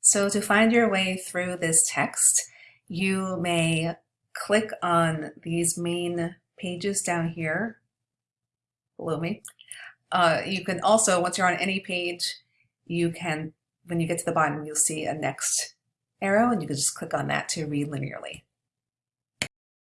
So to find your way through this text, you may click on these main pages down here below me. Uh, you can also, once you're on any page, you can, when you get to the bottom, you'll see a next arrow and you can just click on that to read linearly.